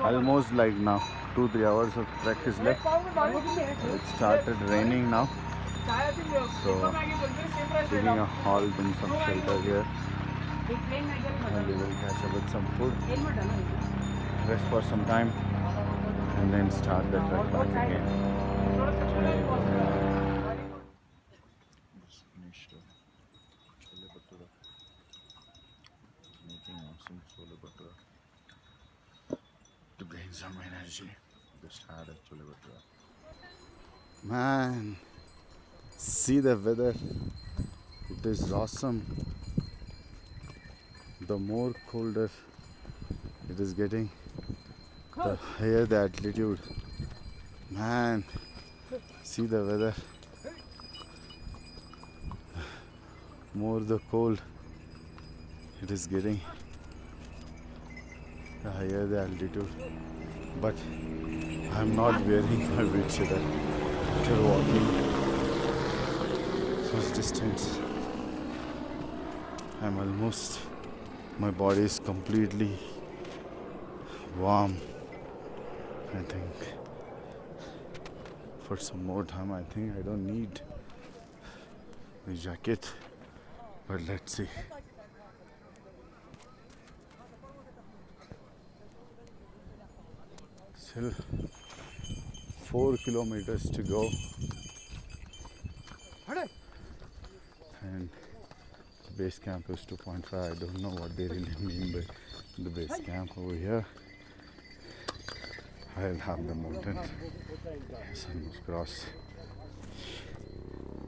almost like now two three hours of is left. It started raining now. So taking a halt in some shelter here. And we will catch up with some food. Rest for some time. And then start the trek back again. Uh, making awesome to gain some energy just had a chole bhatura man see the weather? It is awesome. The more colder it is getting the higher the altitude. Man see the weather? More the cold it is getting the higher the altitude but i'm not wearing my windcheater after walking. Such distance. I'm almost my body is completely warm i think. For some more time i think i don't need the jacket. But let's see still four kilometers to go. And the base camp is 2.5 i don't know what they really mean by the base camp over here. I'll have the mountain. Sun was cross